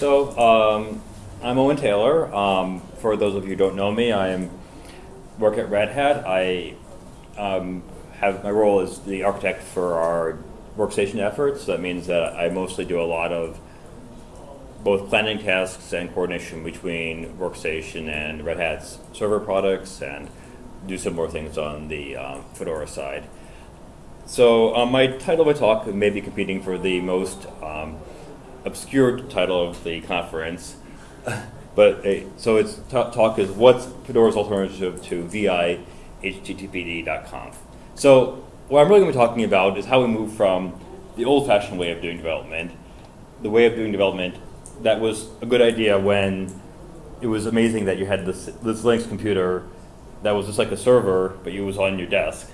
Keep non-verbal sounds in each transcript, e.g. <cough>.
So, um, I'm Owen Taylor. Um, for those of you who don't know me, I am, work at Red Hat. I um, have my role as the architect for our workstation efforts. That means that I mostly do a lot of both planning tasks and coordination between workstation and Red Hat's server products and do some more things on the um, Fedora side. So um, my title of my talk may be competing for the most um, obscure title of the conference, <laughs> but uh, so its talk is what's Fedora's alternative to vi httpd.conf. So what I'm really going to be talking about is how we move from the old-fashioned way of doing development, the way of doing development that was a good idea when it was amazing that you had this, this Linux computer that was just like a server, but it was on your desk,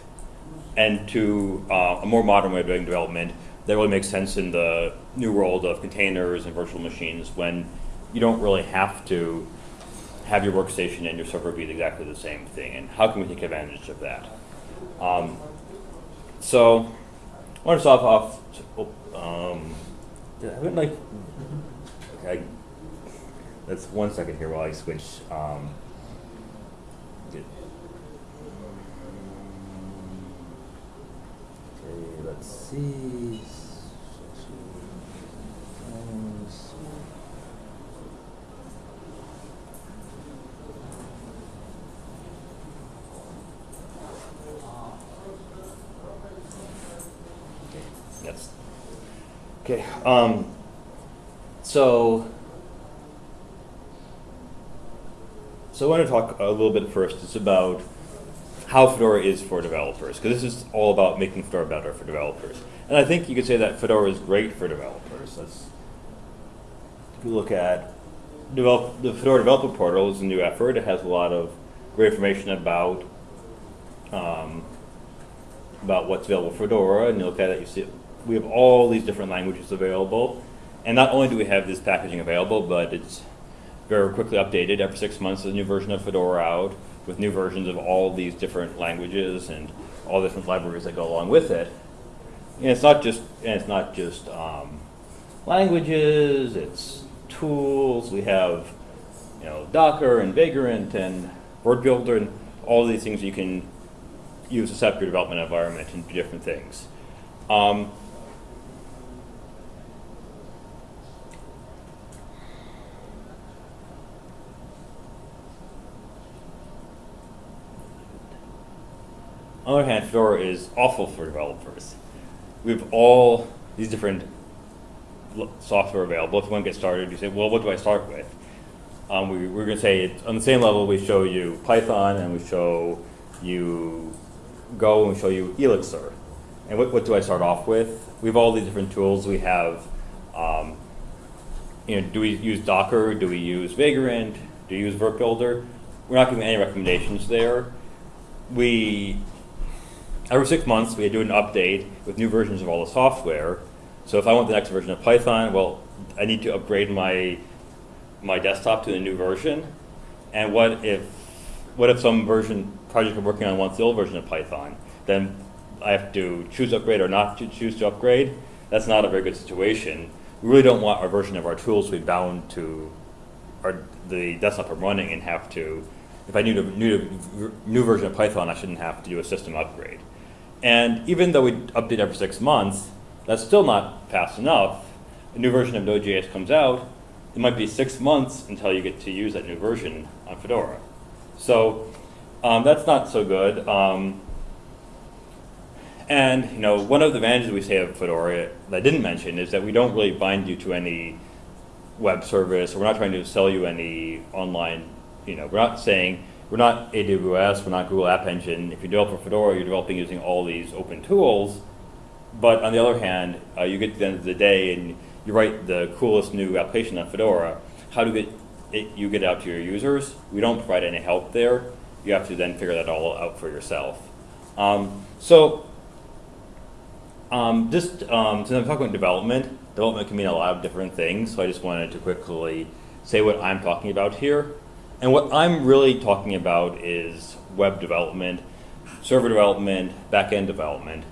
and to uh, a more modern way of doing development that really makes sense in the new world of containers and virtual machines when you don't really have to have your workstation and your server be exactly the same thing, and how can we take advantage of that? Um, so, I want to start off. Oh, um, I haven't like. Okay, that's one second here while I switch. Um, okay, let's see. Yes. Okay. Um, so, so I want to talk a little bit first just about how Fedora is for developers, because this is all about making Fedora better for developers. And I think you could say that Fedora is great for developers. Let's, if you look at develop, the Fedora Developer Portal is a new effort. It has a lot of great information about um, about what's available for Fedora, and you look at it, you see we have all these different languages available. And not only do we have this packaging available, but it's very quickly updated. Every six months, there's a new version of Fedora out with new versions of all these different languages and all the different libraries that go along with it. And it's not just, and it's not just um, languages, it's tools. We have, you know, Docker and Vagrant and Word Builder and all these things you can use to set up your development environment and do different things. Um, On the other hand, Fedora is awful for developers. We have all these different software available. If you want to get started, you say, well, what do I start with? Um, we, are going to say, on the same level, we show you Python, and we show you Go, and we show you Elixir. And what, what do I start off with? We have all these different tools. We have, um, you know, do we use Docker? Do we use Vagrant? Do we use Builder? We're not giving any recommendations there. We every six months we do an update with new versions of all the software. So if I want the next version of Python, well, I need to upgrade my my desktop to the new version. And what if what if some version project I'm working on wants the old version of Python? Then I have to choose to upgrade or not to choose to upgrade. That's not a very good situation. We really don't want our version of our tools to be bound to our, the desktop I'm running and have to, if I need a new, new version of Python, I shouldn't have to do a system upgrade. And even though we update every six months, that's still not fast enough. A new version of Node.js comes out, it might be six months until you get to use that new version on Fedora. So um, that's not so good. Um, and you know, one of the advantages we say of Fedora that I didn't mention is that we don't really bind you to any web service. We're not trying to sell you any online. You know, we're not saying we're not AWS, we're not Google App Engine. If you develop for Fedora, you're developing using all these open tools. But on the other hand, uh, you get to the end of the day and you write the coolest new application on Fedora. How do you get it, you get out to your users? We don't provide any help there. You have to then figure that all out for yourself. Um, so um, just um, since I'm talking about development, development can mean a lot of different things. So I just wanted to quickly say what I'm talking about here. And what I'm really talking about is web development, server development, back-end development.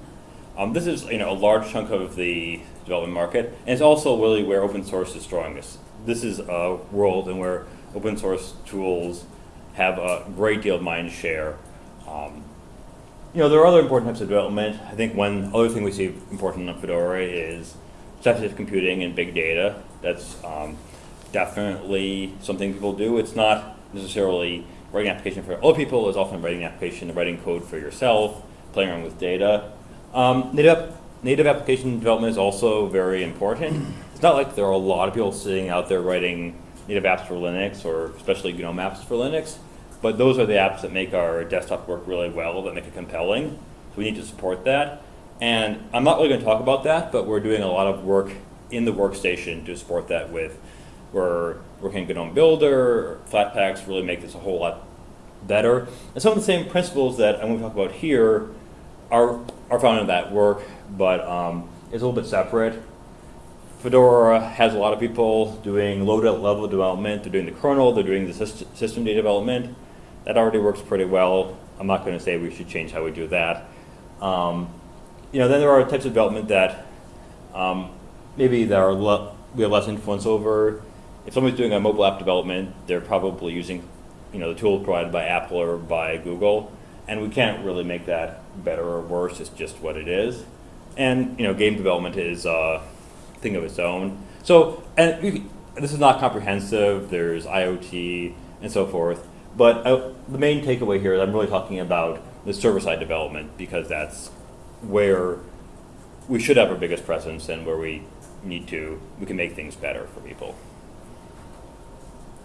Um, this is you know a large chunk of the development market, and it's also really where open source is drawing this is a world in where open source tools have a great deal of mind share. Um, you know, there are other important types of development. I think one other thing we see important in Fedora is speculative computing and big data. That's um, definitely something people do. It's not necessarily writing an application for other people. It's often writing an application, writing code for yourself, playing around with data. Um, native, native application development is also very important. It's not like there are a lot of people sitting out there writing native apps for Linux or especially GNOME apps for Linux. But those are the apps that make our desktop work really well, that make it compelling. So we need to support that. And I'm not really going to talk about that, but we're doing a lot of work in the workstation to support that with, we're working on GNOME Builder, Flatpaks really make this a whole lot better. And some of the same principles that I'm going to talk about here are, are found in that work, but um, it's a little bit separate. Fedora has a lot of people doing low level development. They're doing the kernel, they're doing the systemd development. That already works pretty well. I'm not going to say we should change how we do that. Um, you know, then there are types of development that um, maybe that are we have less influence over. If somebody's doing a mobile app development, they're probably using, you know, the tool provided by Apple or by Google, and we can't really make that better or worse. It's just what it is. And you know, game development is a thing of its own. So, and this is not comprehensive. There's IoT and so forth. But uh, the main takeaway here is I'm really talking about the server-side development because that's where we should have our biggest presence and where we need to, we can make things better for people.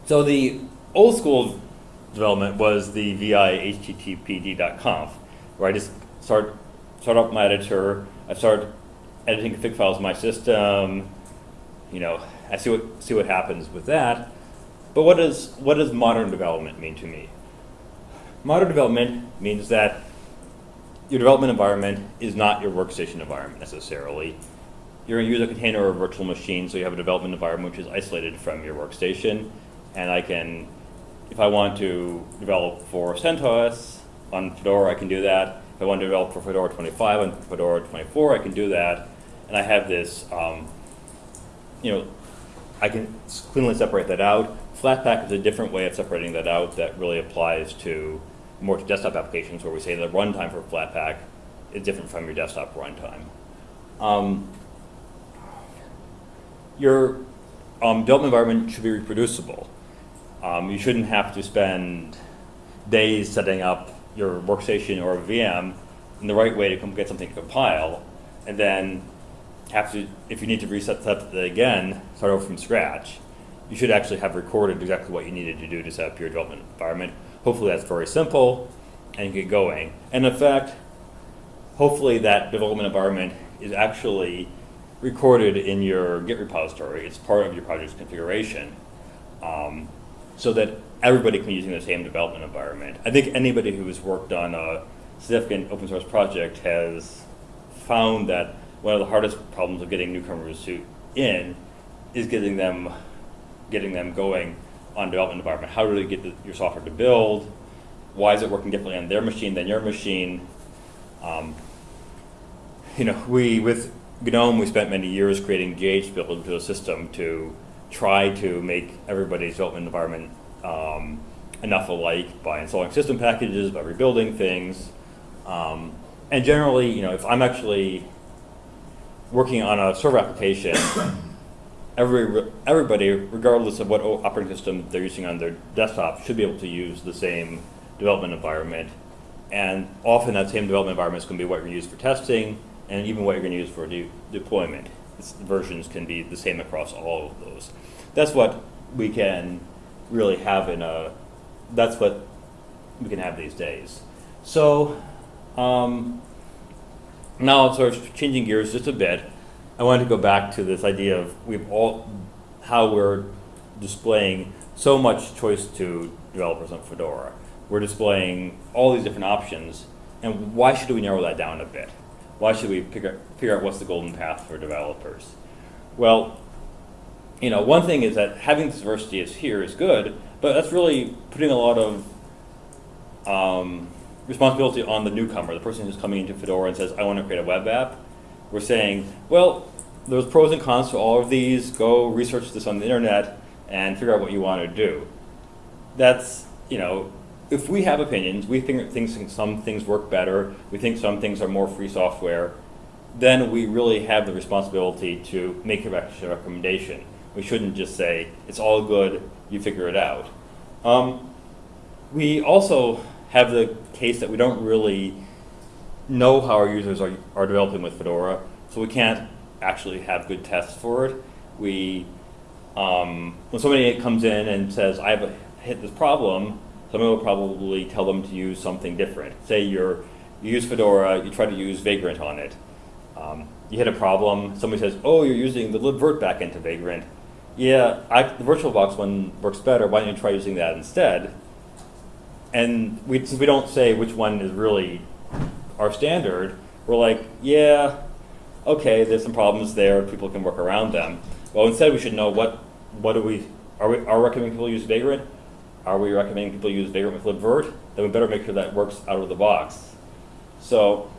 So the old school development was the vi httpd.conf, where I just start, start up my editor, I start editing config files in my system, you know, I see what, see what happens with that. But what does, what does modern development mean to me? Modern development means that your development environment is not your workstation environment necessarily. You're going to use a container or a virtual machine, so you have a development environment which is isolated from your workstation. And I can, if I want to develop for CentOS on Fedora, I can do that. If I want to develop for Fedora 25 on Fedora 24, I can do that. And I have this, um, you know, I can cleanly separate that out. Flatpak is a different way of separating that out that really applies to more to desktop applications where we say the runtime for Flatpak is different from your desktop runtime. Um, your um, development environment should be reproducible. Um, you shouldn't have to spend days setting up your workstation or VM in the right way to get something to compile, and then have to, if you need to reset that again, start over from scratch you should actually have recorded exactly what you needed to do to set up your development environment. Hopefully that's very simple and you get going. And in fact, hopefully that development environment is actually recorded in your Git repository. It's part of your project's configuration um, so that everybody can be using the same development environment. I think anybody who has worked on a significant open source project has found that one of the hardest problems of getting newcomers to in is getting them getting them going on development environment. How do they get the, your software to build? Why is it working differently on their machine than your machine? Um, you know, we with GNOME we spent many years creating JHBuild into a system to try to make everybody's development environment um, enough alike by installing system packages, by rebuilding things. Um, and generally, you know, if I'm actually working on a server application <coughs> every, everybody, regardless of what operating system they're using on their desktop, should be able to use the same development environment. And often that same development environment is going to be what you're going to use for testing and even what you're going to use for de deployment. Versions can be the same across all of those. That's what we can really have in a, that's what we can have these days. So um, now sort of changing gears just a bit. I wanted to go back to this idea of we've all how we're displaying so much choice to developers on Fedora. We're displaying all these different options, and why should we narrow that down a bit? Why should we figure, figure out what's the golden path for developers? Well, you know, one thing is that having this diversity is here is good, but that's really putting a lot of um, responsibility on the newcomer, the person who's coming into Fedora and says, I want to create a web app we're saying, well, there's pros and cons to all of these. Go research this on the internet. and figure out what you want to do. That's, you know, if we have opinions, we think things, some things work better, we think some things are more free software, then we really have the responsibility to make a recommendation. We shouldn't just say, it's all good, you figure it out. Um, we also have the case that we don't really know how our users are, are developing with Fedora, so we can't actually have good tests for it. We, um, when somebody comes in and says, I have hit this problem, somebody will probably tell them to use something different. Say you're, you use Fedora, you try to use Vagrant on it. Um, you hit a problem, somebody says, oh, you're using the libvirt backend to Vagrant. Yeah, I, the VirtualBox one works better, why don't you try using that instead? And we, since we don't say which one is really our standard, we're like, yeah, okay, there's some problems there, people can work around them. Well, instead we should know what, what do we, are we, are recommending people use Vagrant? Are we recommending people use Vagrant with libvirt? Then we better make sure that works out of the box. So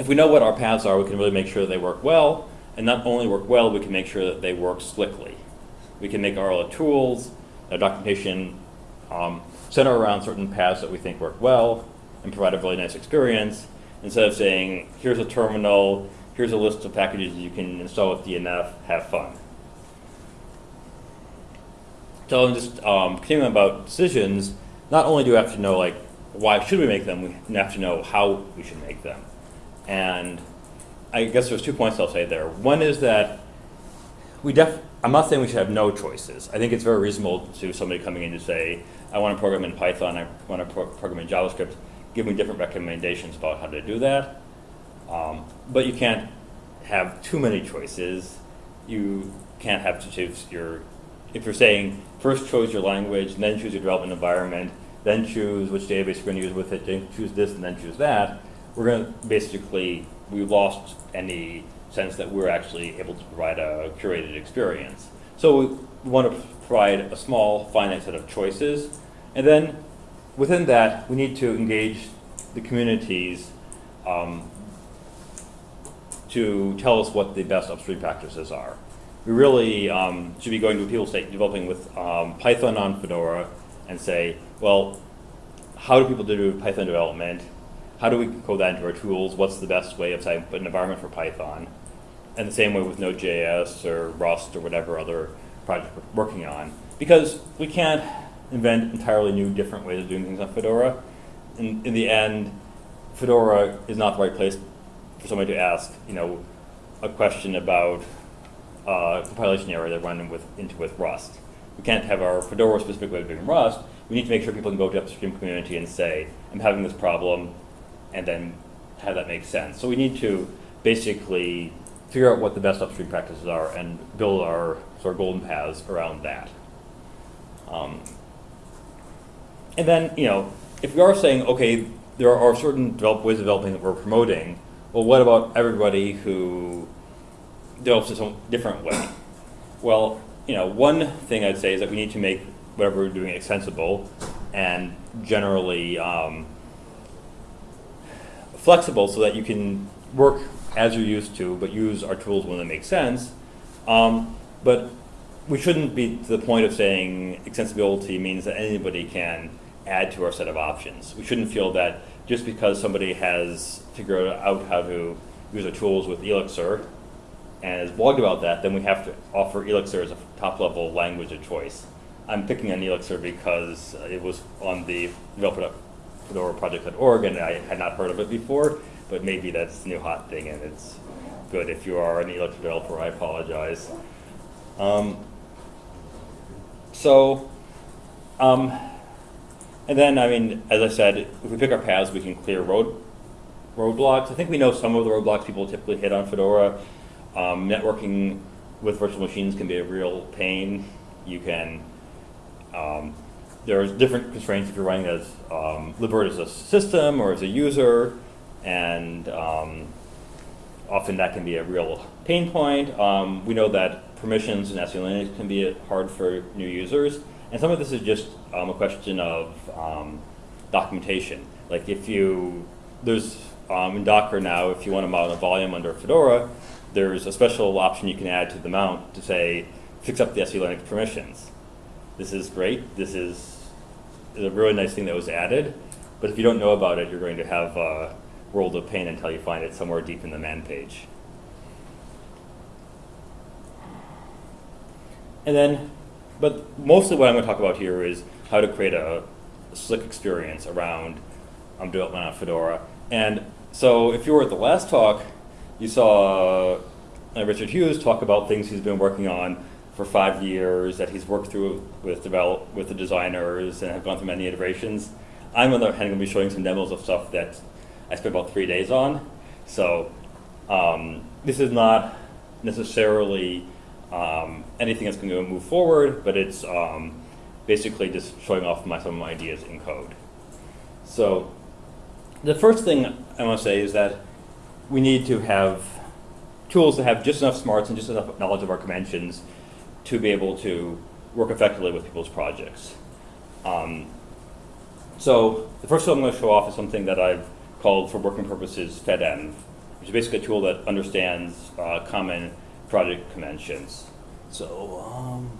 if we know what our paths are, we can really make sure they work well, and not only work well, we can make sure that they work slickly. We can make our tools, our documentation, um, center around certain paths that we think work well, and provide a really nice experience, instead of saying, here's a terminal, here's a list of packages you can install with DNF, have fun. So I'm just um, continuing about decisions, not only do we have to know like why should we make them, we have to know how we should make them. And I guess there's two points I'll say there. One is that we def I'm not saying we should have no choices. I think it's very reasonable to somebody coming in to say, I want to program in Python, I want to pro program in JavaScript, give me different recommendations about how to do that. Um, but you can't have too many choices. You can't have to choose your, if you're saying first choose your language, then choose your development environment, then choose which database you're going to use with it, then choose this and then choose that, we're going to basically, we lost any sense that we're actually able to provide a curated experience. So we want to provide a small finite set of choices, and then within that, we need to engage the communities um, to tell us what the best upstream practices are. We really um, should be going to a people say developing with um, Python on Fedora and say, well, how do people do Python development? How do we code that into our tools? What's the best way of setting up an environment for Python? And the same way with Node.js or Rust or whatever other project we're working on. Because we can't invent entirely new, different ways of doing things on Fedora. In, in the end, Fedora is not the right place for somebody to ask, you know, a question about uh, compilation error they're running with, into with Rust. We can't have our Fedora specific way of doing Rust. We need to make sure people can go to the upstream community and say, I'm having this problem, and then have that make sense. So we need to basically figure out what the best upstream practices are and build our sort of golden paths around that. Um, and then, you know, if we are saying, okay, there are certain develop, ways of developing that we're promoting, well, what about everybody who develops in some different way? Well, you know, one thing I'd say is that we need to make whatever we're doing extensible and generally um, flexible so that you can work as you're used to, but use our tools when they make sense. Um, but we shouldn't be to the point of saying extensibility means that anybody can add to our set of options. We shouldn't feel that just because somebody has figured out how to use our tools with Elixir and has blogged about that, then we have to offer Elixir as a top level language of choice. I'm picking on Elixir because it was on the developer Fedora project.org and I had not heard of it before, but maybe that's the new hot thing and it's good. If you are an Elixir developer, I apologize. Um, so, um, and then, I mean, as I said, if we pick our paths, we can clear road roadblocks. I think we know some of the roadblocks people typically hit on Fedora. Um, networking with virtual machines can be a real pain. You can, um, there's different constraints if you're running as um, libvirt as a system or as a user, and um, often that can be a real pain point. Um, we know that permissions in SE can be hard for new users. And some of this is just um, a question of um, documentation. Like if you, there's um, in Docker now, if you want to mount a volume under Fedora, there's a special option you can add to the mount to say, fix up the SE Linux permissions. This is great, this is, a really nice thing that was added, but if you don't know about it, you're going to have a world of pain until you find it somewhere deep in the man page. And then, but mostly what I'm going to talk about here is how to create a slick experience around um, development on Fedora. And so if you were at the last talk, you saw uh, Richard Hughes talk about things he's been working on for five years that he's worked through with develop with the designers and have gone through many iterations. I'm on the other hand going to be showing some demos of stuff that I spent about three days on. So um, this is not necessarily um, anything that's going to move forward, but it's um, basically just showing off my, some of my ideas in code. So the first thing I want to say is that we need to have tools that have just enough smarts and just enough knowledge of our conventions to be able to work effectively with people's projects. Um, so the first tool I'm going to show off is something that I've called for working purposes FedEnv, which is basically a tool that understands uh, common project conventions. So um,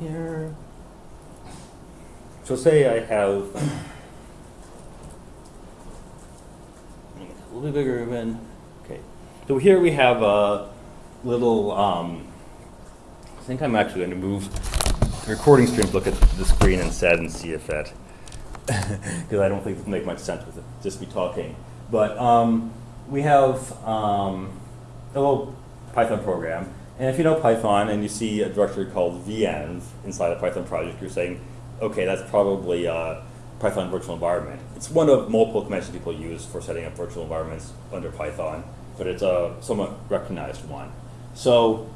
here, so say I have <clears throat> a little bit bigger even. Okay, so here we have a little. Um, think I'm actually going to move the recording stream to look at the screen instead and see if that, <laughs> because I don't think it'll make much sense with it, just be talking. But um, we have um, a little Python program, and if you know Python and you see a directory called venv inside a Python project, you're saying, okay, that's probably a Python virtual environment. It's one of multiple conventions people use for setting up virtual environments under Python, but it's a somewhat recognized one. So,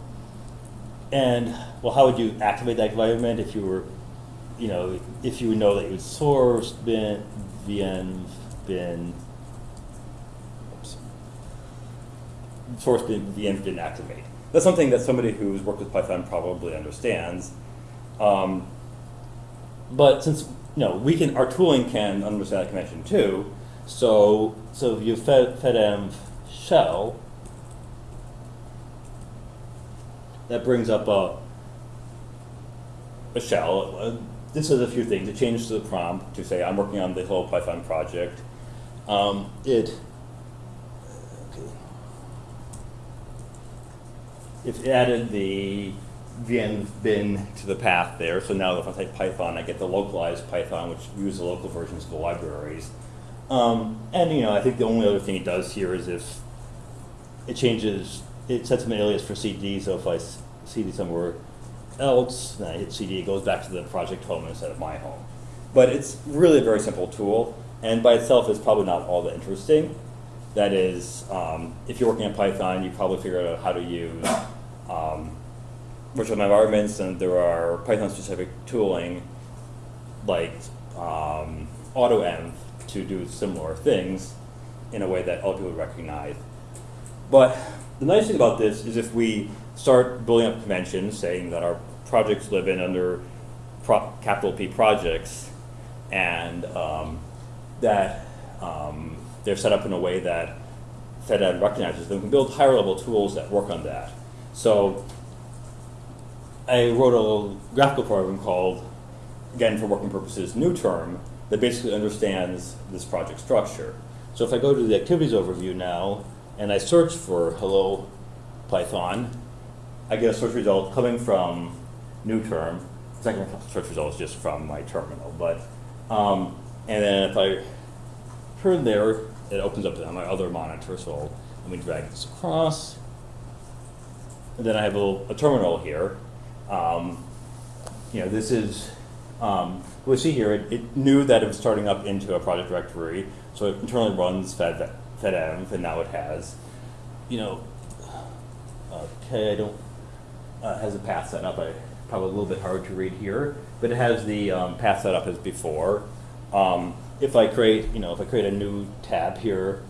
and well, how would you activate that environment if you were, you know, if you know that you source bin, venv, bin, oops, source bin, venv didn't activate. That's something that somebody who's worked with Python probably understands. Um, but since you know we can, our tooling can understand that convention too. So so if you fed fedenv shell, that brings up a a shell. Uh, this is a few things. It changes the prompt to say I'm working on the whole Python project. Um, it it added the venv bin to the path there. So now if I type Python, I get the localized Python, which uses the local versions of the libraries. Um, and you know, I think the only other thing it does here is if it changes, it sets an alias for CD. So if I CD somewhere else, then I hit CD, it goes back to the project home instead of my home. But it's really a very simple tool, and by itself is probably not all that interesting. That is, um, if you're working in Python, you probably figured out how to use um, virtual environments, and there are Python-specific tooling like um, AutoEnv to do similar things in a way that other people recognize. But the nice thing about this is if we start building up conventions saying that our projects live in under capital P projects and um, that um, they're set up in a way that FedEnv recognizes them. We can build higher level tools that work on that. So I wrote a graphical program called, again for working purposes, new term that basically understands this project structure. So if I go to the activities overview now and I search for hello Python, I get a search result coming from new term. Second search result is just from my terminal, but um, and then if I turn there, it opens up on my other monitor. So let me drag this across. And then I have a, a terminal here. Um, you know, this is, um, we see here, it, it, knew that it was starting up into a project directory, so it internally runs fed, and now it has, you know, okay, I don't, uh, has a path set up, I, probably a little bit hard to read here, but it has the um, path set up as before. Um, if I create, you know, if I create a new tab here,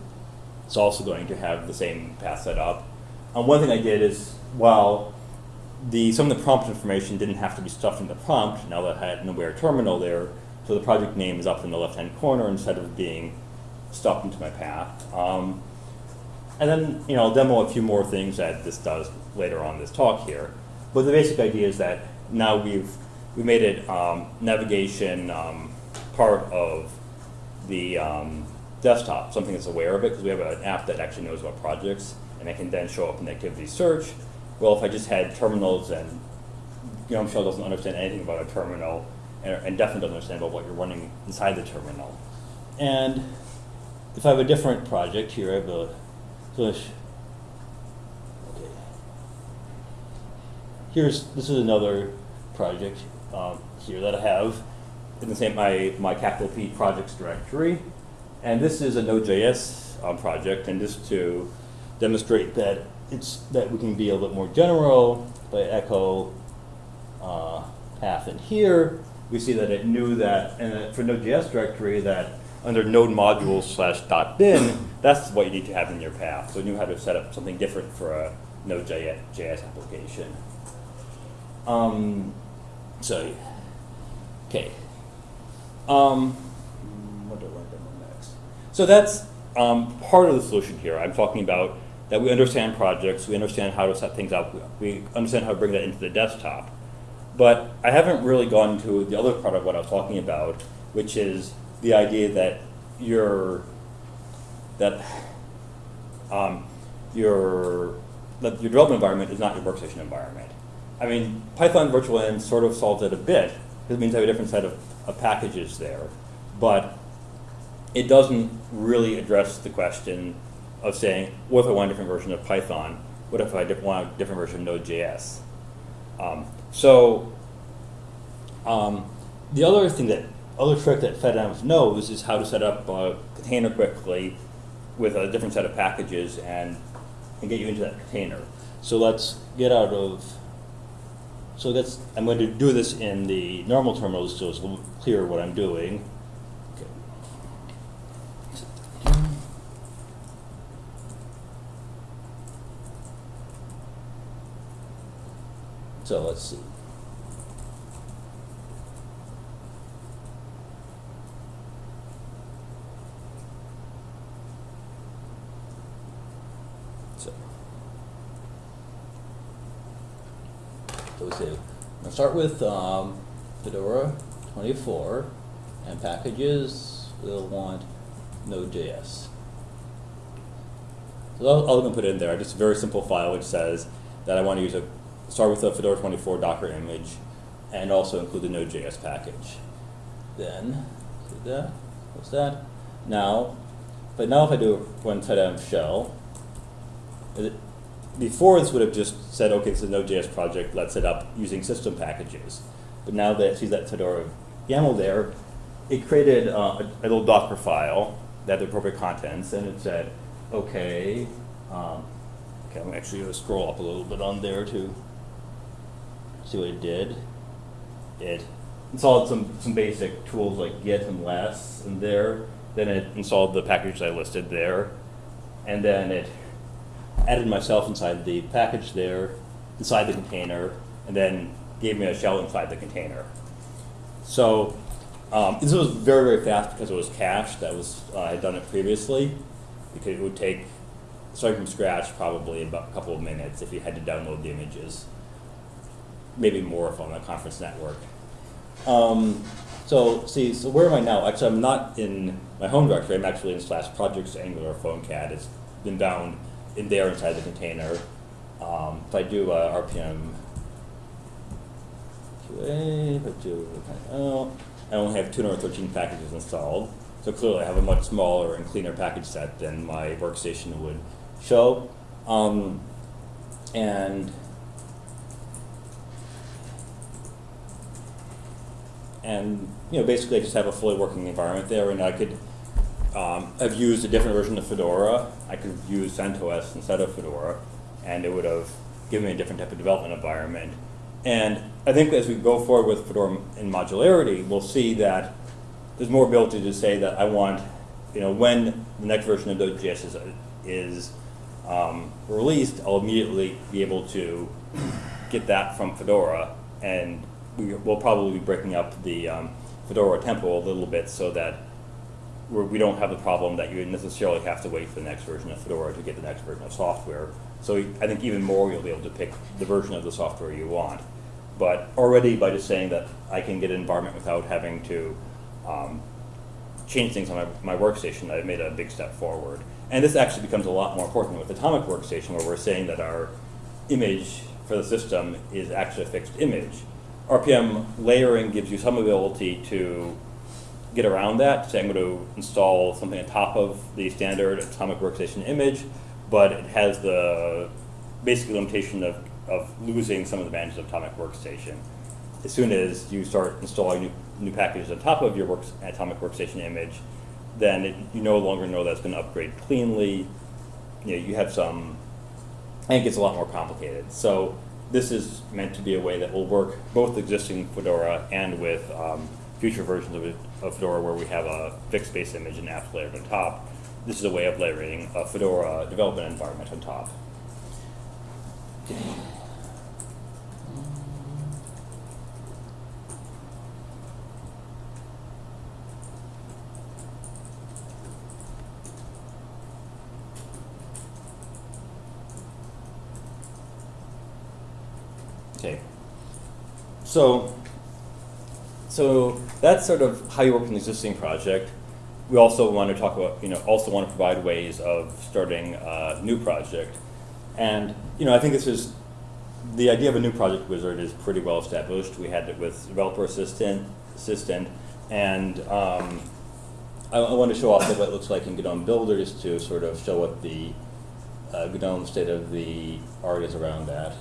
it's also going to have the same path set up. Um, one thing I did is, while the, some of the prompt information didn't have to be stuffed in the prompt, now that I had an aware terminal there, so the project name is up in the left-hand corner instead of being stuffed into my path. Um, and then, you know, I'll demo a few more things that this does later on this talk here. But the basic idea is that now we've we made it um, navigation um, part of the um, desktop, something that's aware of it, because we have an app that actually knows about projects, and it can then show up in the activity search. Well, if I just had terminals and, know, Michelle doesn't understand anything about a terminal, and, and definitely doesn't understand about what you're running inside the terminal. And if I have a different project here, I have a, so okay. Here's, this is another project um, here that I have in the same, my, my capital P projects directory. And this is a Node.js um, project, and just to demonstrate that it's, that we can be a little bit more general, by echo uh, path in here, we see that it knew that, and for Node.js directory, that under node modules slash dot bin, that's what you need to have in your path. So you knew how to set up something different for a Node.js application. Um, so, okay. Um, what do I want to do next? So that's um, part of the solution here. I'm talking about that we understand projects, we understand how to set things up, we understand how to bring that into the desktop. But I haven't really gone to the other part of what I was talking about, which is the idea that your that um, your that your development environment is not your workstation environment. I mean, Python virtual env sort of solves it a bit because it means I have a different set of, of packages there, but it doesn't really address the question of saying, what if I want a different version of Python? What if I want a different version of Node.js? Um, so um, the other thing that, other trick that FedEnv knows is how to set up a container quickly with a different set of packages and, and get you into that container. So let's get out of, so that's, I'm going to do this in the normal terminal so it's a little clearer what I'm doing. So let's see. So, we say, I'm gonna start with um, Fedora 24, and packages, we'll want Node.js. So all I'm gonna put in there, just a very simple file which says that I want to use a, start with a Fedora 24 Docker image, and also include the Node.js package. Then, do that, what's that? Now, but now if I do run fedenv shell, it- before this would have just said, okay, this is a Node.js project, let's set up using system packages. But now that it sees that Fedora YAML there, it created uh, a, a little Docker file that had the appropriate contents, and it said, okay, um, okay, I'm actually going to scroll up a little bit on there to see what it did. It installed some, some basic tools like Git and less in there. Then it installed the packages I listed there. And then it added myself inside the package there, inside the container, and then gave me a shell inside the container. So um, this was very, very fast because it was cached. That was uh, I had done it previously. Because it would take, starting from scratch, probably about a couple of minutes if you had to download the images. Maybe more if on a conference network. Um, so see, so where am I now? Actually, I'm not in my home directory. I'm actually in slash projects angular PhoneCat. It's been bound in there inside the container. Um, if I do RPM QA, if I do, I only have 213 packages installed. So clearly I have a much smaller and cleaner package set than my workstation would show. Um, and and you know basically I just have a fully working environment there, and I could um, have used a different version of Fedora. I could have used CentOS instead of Fedora, and it would have given me a different type of development environment. And I think as we go forward with Fedora in modularity, we'll see that there's more ability to say that I want, you know, when the next version of Node.js is, is um, released, I'll immediately be able to get that from Fedora, and we will probably be breaking up the um, Fedora tempo a little bit so that we're, we don't have the problem that you necessarily have to wait for the next version of Fedora to get the next version of software. So I think even more you'll be able to pick the version of the software you want. But already by just saying that I can get an environment without having to um, change things on my, my workstation, I've made a big step forward. And this actually becomes a lot more important with Atomic Workstation, where we're saying that our image for the system is actually a fixed image. RPM layering gives you some ability to get around that. Say I'm going to install something on top of the standard Atomic Workstation image, but it has the basic limitation of, of losing some of the advantages of Atomic Workstation. As soon as you start installing new, new packages on top of your works, Atomic Workstation image, then it, you no longer know that's going to upgrade cleanly. You know, you have some, and it gets a lot more complicated. So this is meant to be a way that will work both existing Fedora and with um, future versions of, it, of Fedora where we have a fixed base image and apps layered on top. This is a way of layering a Fedora development environment on top. Okay. So, so that's sort of how you work in an existing project. We also want to talk about, you know, also want to provide ways of starting a new project. And, you know, I think this is, the idea of a new project wizard is pretty well established. We had it with developer assistant, assistant, and um, I, I want to show off what it looks like in GNOME Builder just to sort of show what the uh, GNOME state of the art is around that.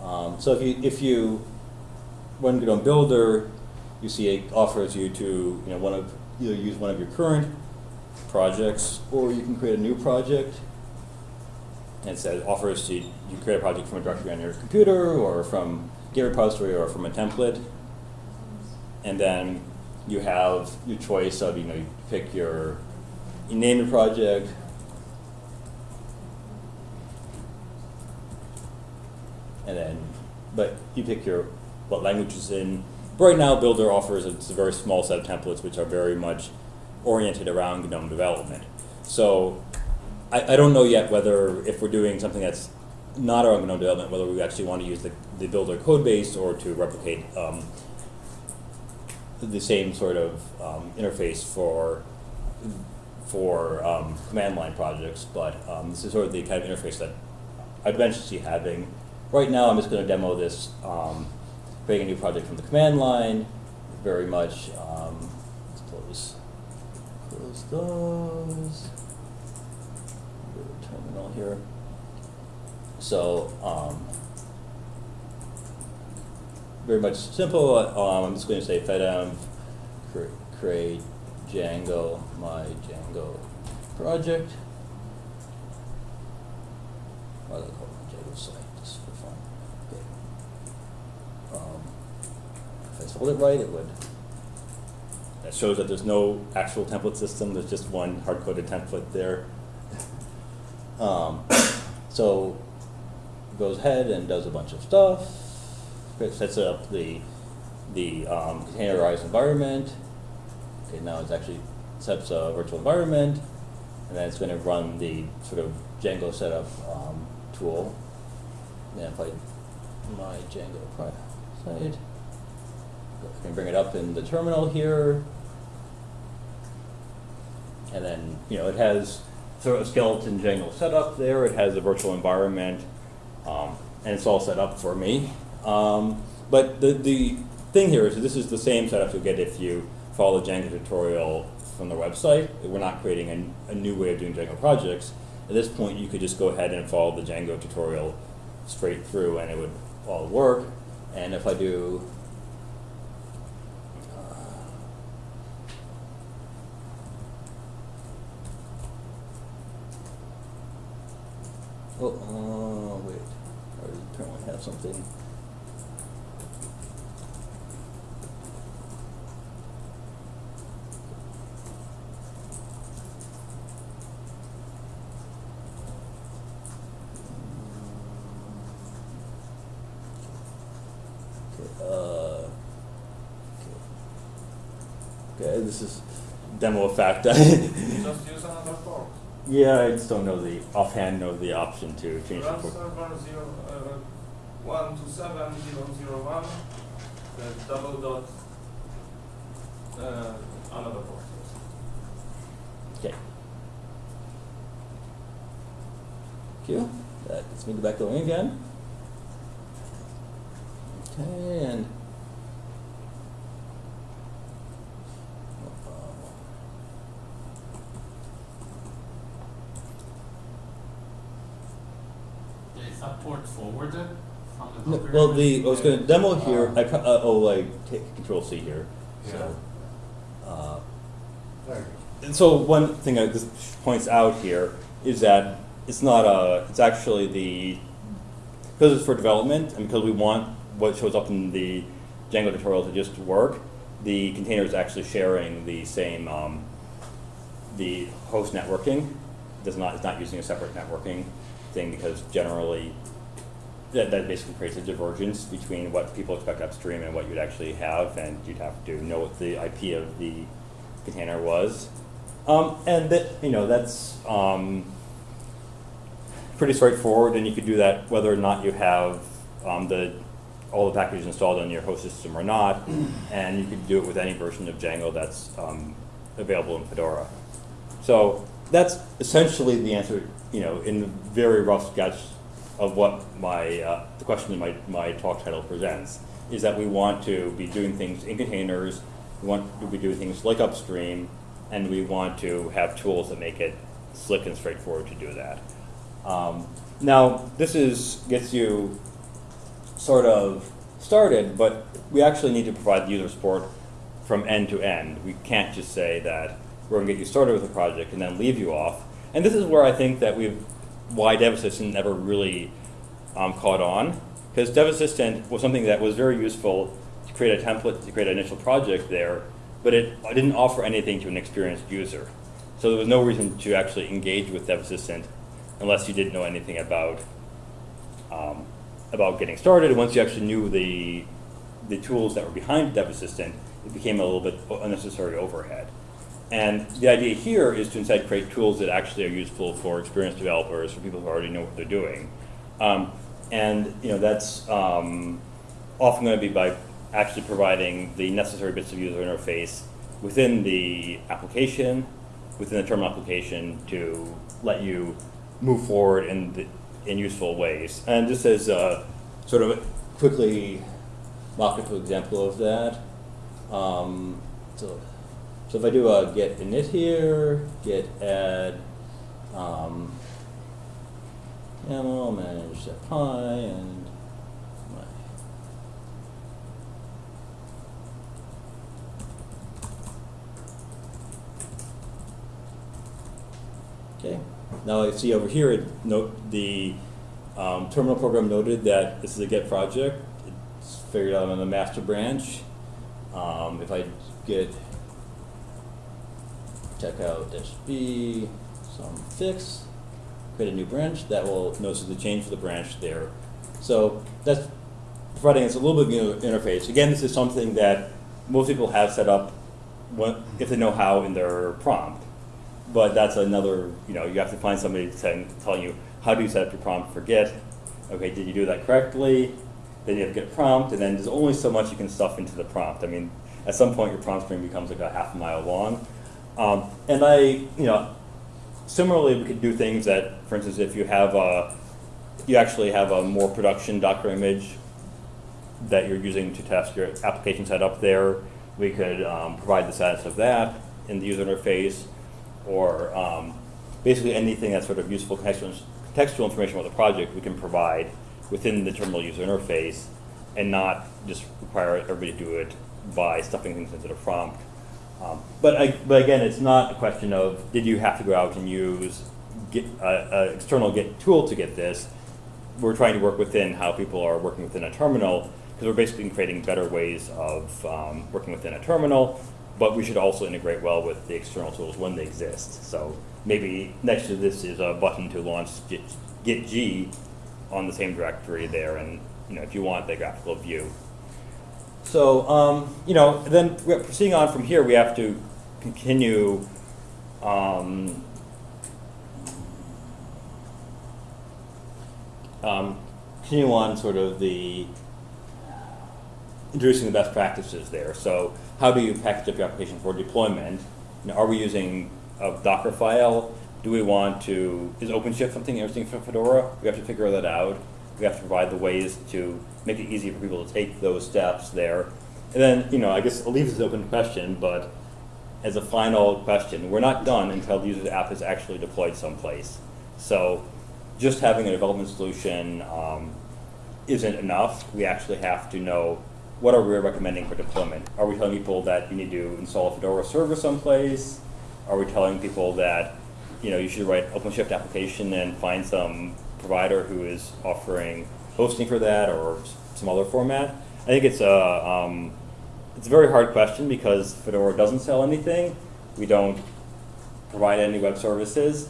Um, so if you if you run GNOME Builder, you see it offers you to you know one of either use one of your current projects or you can create a new project. And it says offers to you create a project from a directory on your computer or from Git repository or from a template. And then you have your choice of you know you pick your you name your project, and then, but you pick your what language is in. Right now, Builder offers it's a very small set of templates which are very much oriented around GNOME development. So I, I don't know yet whether if we're doing something that's not around GNOME development, whether we actually want to use the, the Builder code base or to replicate um, the same sort of um, interface for for um, command line projects, but um, this is sort of the kind of interface that I'd eventually see having Right now, I'm just going to demo this, um, creating a new project from the command line. Very much, um, let's close, close those. Terminal here. So, um, very much simple. Um, I'm just going to say fedenv create Django, my Django project. What do they call it? Django site. Um, spelled it right, it would. That shows that there's no actual template system. There's just one hard-coded template there. um, so goes ahead and does a bunch of stuff. It sets up the the um, containerized environment. Okay, now it's actually sets a virtual environment, and then it's going to run the sort of Django setup um, tool. And if I my Django side. I can bring it up in the terminal here. And then, you know, it has sort of skeleton Django setup there. It has a virtual environment. Um, and it's all set up for me. Um, but the, the thing here is this is the same setup you'll get if you follow the Django tutorial from the website. We're not creating a, a new way of doing Django projects. At this point, you could just go ahead and follow the Django tutorial straight through and it would all work. And if I do uh, Oh, uh, wait. I apparently have something. Okay, this is demo effect. just <laughs> use another port. Yeah, I just don't know the offhand know the option to change the Run port. server zero, uh, one two seven zero zero one, then double dot, uh, another port. Okay. You. That gets me back going again. Okay, and. Is that port forwarded from the No, Well, the, I was gonna demo here, I, ca- uh, oh, like, take control C here, so. uh, There And so one thing that this points out here is that it's not a, it's actually the, because it's for development and because we want what shows up in the Django tutorial to just work, the container is actually sharing the same, um, the host networking. Does not, it's not using a separate networking thing because generally that, that basically creates a divergence between what people expect upstream and what you'd actually have, and you'd have to know what the IP of the container was. Um, and that, you know, that's um, pretty straightforward, and you could do that whether or not you have um, the all the packages installed on your host system or not, <clears throat> and you could do it with any version of Django that's um, available in Fedora. So that's essentially the answer, you know, in very rough sketch of what my, uh, the question in my, my talk title presents, is that we want to be doing things in containers, we want to be doing things like upstream, and we want to have tools that make it slick and straightforward to do that. Um, now, this is, gets you sort of started, but we actually need to provide user support from end to end. We can't just say that we're going to get you started with a project and then leave you off. And this is where I think that we've why DevAssistant never really um, caught on, because DevAssistant was something that was very useful to create a template to create an initial project there, but it didn't offer anything to an experienced user. So there was no reason to actually engage with DevAssistant unless you didn't know anything about um, about getting started. Once you actually knew the the tools that were behind Dev Assistant, it became a little bit unnecessary overhead. And the idea here is to instead create tools that actually are useful for experienced developers, for people who already know what they're doing. Um, and you know that's um, often going to be by actually providing the necessary bits of user interface within the application, within the terminal application to let you move forward in, the, in useful ways. And just as a sort of quickly mock-up example of that, um, so, so if I do a git init here, git add, um, YAML, manage set pi, and my Okay, now I see over here, it note the um, terminal program noted that this is a Git project. It's figured out I'm on the master branch. Um, if I git check out dash B, some fix, create a new branch, that will notice the change for the branch there. So that's providing us a little bit of an interface. Again, this is something that most people have set up if they know how in their prompt. But that's another, you know, you have to find somebody telling you, how do you set up your prompt for Git? Okay, did you do that correctly? Then you have Git prompt, and then there's only so much you can stuff into the prompt. I mean, at some point your prompt string becomes like a half a mile long. Um, and I, you know, similarly, we could do things that, for instance, if you have a, you actually have a more production Docker image that you're using to test your application setup there, we could um, provide the status of that in the user interface, or um, basically anything that's sort of useful contextual, contextual information about the project we can provide within the terminal user interface and not just require everybody to do it by stuffing things into the prompt. Um, but, I, but again, it's not a question of did you have to go out and use uh, uh, external Git tool to get this. We're trying to work within how people are working within a terminal because we're basically creating better ways of um, working within a terminal. But we should also integrate well with the external tools when they exist. So maybe next to this is a button to launch Git, gitg on the same directory there, and you know if you want the graphical view. So, um, you know, then proceeding on from here, we have to continue um, um, continue on sort of the introducing the best practices there. So how do you package up your application for deployment? You know, are we using a Docker file? Do we want to, is OpenShift something interesting for Fedora? We have to figure that out. We have to provide the ways to make it easy for people to take those steps there. And then, you know, I guess I'll leave this open question, but as a final question, we're not done until the user's app is actually deployed someplace. So just having a development solution um, isn't enough. We actually have to know what are we recommending for deployment. Are we telling people that you need to install a Fedora server someplace? Are we telling people that you know you should write OpenShift application and find some provider who is offering hosting for that or some other format? I think it's a um, it's a very hard question because Fedora doesn't sell anything. We don't provide any web services,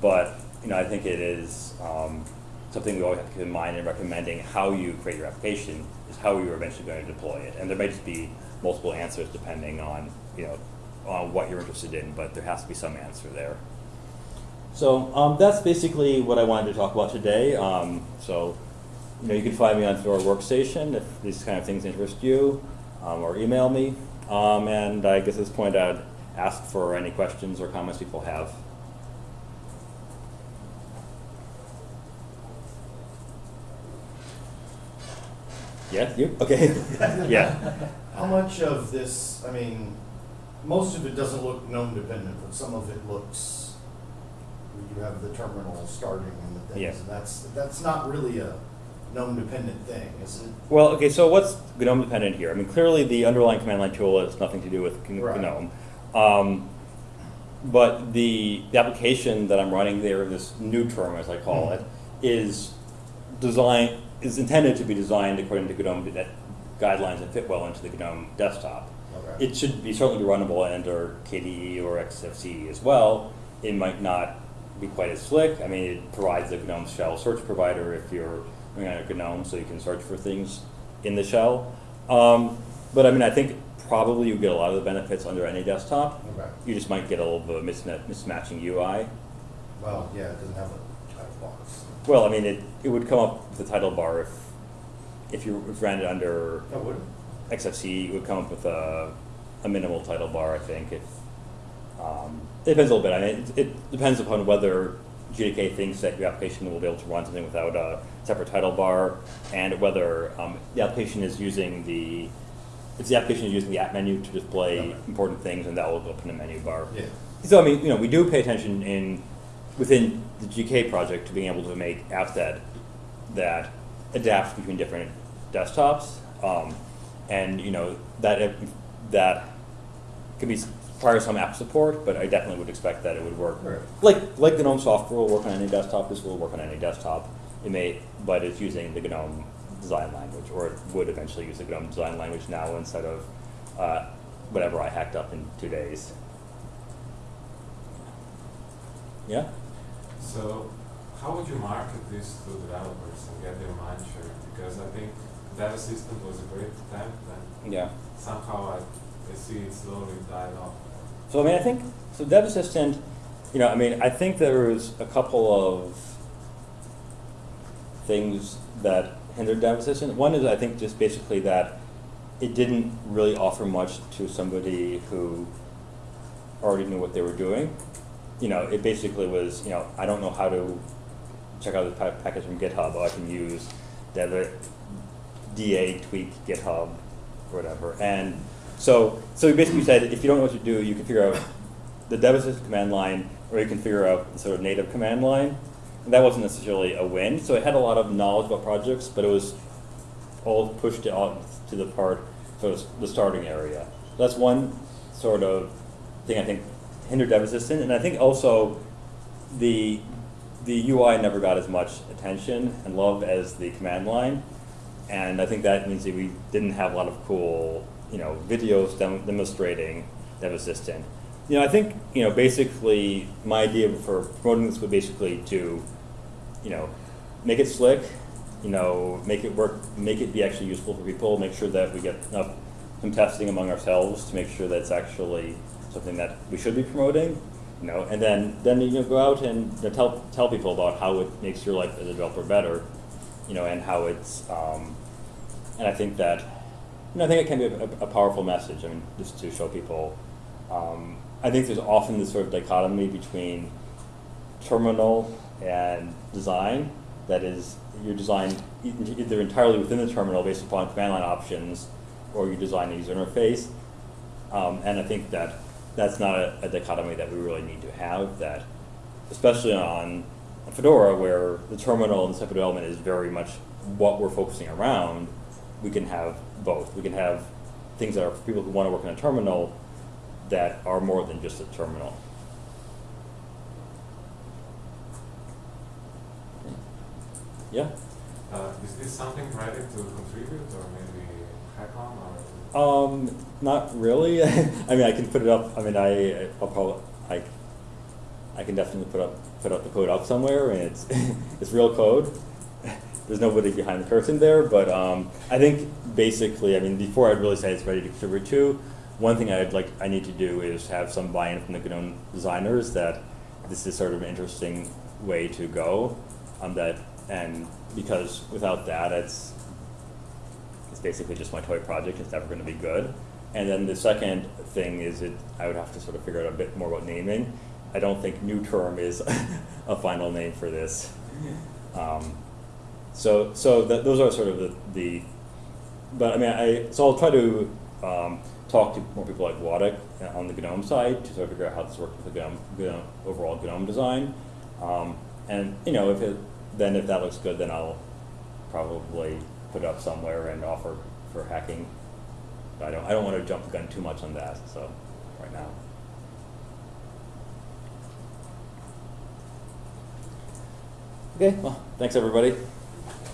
but you know I think it is um, something we always have to keep in mind in recommending how you create your application is how you're eventually going to deploy it. And there may just be multiple answers depending on you know on what you're interested in, but there has to be some answer there. So um, that's basically what I wanted to talk about today. Um, so you know you can find me on Fedora Workstation if these kind of things interest you, um, or email me. Um, and I guess at this point I'd ask for any questions or comments people have. Yeah, you? Okay. <laughs> yeah. How much of this, I mean, most of it doesn't look GNOME dependent, but some of it looks, you have the terminal starting and the Yeah. things, and that's, that's not really a GNOME dependent thing, is it? Well, okay, so what's GNOME dependent here? I mean, clearly the underlying command line tool has nothing to do with G- Right. GNOME. Um, but the, the application that I'm running there, this new term as I call it, is designed, is intended to be designed according to GNOME that guidelines and fit well into the GNOME desktop. Okay. It should be certainly be runnable under KDE or XFCE as well. It might not be quite as slick. I mean, it provides a GNOME shell search provider if you're running on a GNOME, so you can search for things in the shell. Um, but I mean, I think probably you get a lot of the benefits under any desktop. Okay. You just might get a little bit of misma- mismatching UI. Well, yeah, it doesn't have a title box. Well, I mean, it, it would come up with a title bar if if you ran it under Oh, would it? XFC, it would come up with a, a minimal title bar, I think. If um, it depends a little bit. I mean, it, it depends upon whether GDK thinks that your application will be able to run something without a separate title bar, and whether um, the application is using the if the application is using the app menu to display Okay. important things, and that will open a menu bar. Yeah. So I mean, you know, we do pay attention in within the GTK project to being able to make apps that that adapt between different desktops, um, and you know that that could be require some app support, but I definitely would expect that it would work. Right. Like like GNOME software will work on any desktop. This will work on any desktop. It may, but it's using the GNOME design language, or it would eventually use the GNOME design language now instead of uh, whatever I hacked up in two days. Yeah. So, how would you market this to developers and get their mind share? Because I think Dev Assistant was a great attempt, and Yeah. somehow I, I see it slowly died off. So I mean, I think so. Dev Assistant, you know, I mean, I think there was a couple of things that hindered Dev Assistant. One is I think just basically that it didn't really offer much to somebody who already knew what they were doing. You know, it basically was, you know, I don't know how to check out this pa- package from GitHub. Oh, I can use Dev DA tweak GitHub, or whatever. And so, so we basically said if you don't know what to do, you can figure out the assist command line, or you can figure out the sort of native command line. And that wasn't necessarily a win. So it had a lot of knowledge about projects, but it was all pushed out to the part, sort of the starting area. That's one sort of thing I think hindered Assistant, and I think also the the UI never got as much attention and love as the command line, and I think that means that we didn't have a lot of cool, you know, videos dem- demonstrating Dev Assistant. You know, I think you know basically my idea for promoting this would basically to, you know, make it slick, you know, make it work, make it be actually useful for people, make sure that we get enough some testing among ourselves to make sure that it's actually something that we should be promoting, you know, and then then you know go out and you know, tell tell people about how it makes your life as a developer better, you know, and how it's, um, and I think that, you I think it can be a, a powerful message. I mean, just to show people. Um, I think there's often this sort of dichotomy between terminal and design. That is, you're designed e- either entirely within the terminal based upon command line options, or you design a user interface. Um, and I think that that's not a, a dichotomy that we really need to have. That, especially on Fedora, where the terminal and the of development is very much what we're focusing around, we can have both. We can have things that are for people who want to work in a terminal that are more than just a terminal. Yeah. Uh, is this something ready to contribute or maybe hack on or? Um, not really. <laughs> I mean, I can put it up. I mean, I, I'll probably, I, I can definitely put up, put up the code up somewhere, and it's, <laughs> it's real code. There's nobody behind the curtain there, but um, I think basically, I mean, before I'd really say it's ready to contribute to, one thing I'd like, I need to do is have some buy-in from the GNOME designers that this is sort of an interesting way to go. Um, that and because without that, it's it's basically just my toy project. It's never going to be good. And then the second thing is it I would have to sort of figure out a bit more about naming. I don't think new term is <laughs> a final name for this. <laughs> Um, so so that, those are sort of the, the but I mean I so I'll try to um, talk to more people like Waddick on the GNOME side to sort of figure out how this works with the GNOME, GNOME overall GNOME design. Um, and you know if it then if that looks good then I'll probably put it up somewhere and offer for hacking. But I don't I don't want to jump the gun too much on that so right now. Okay, well, thanks everybody.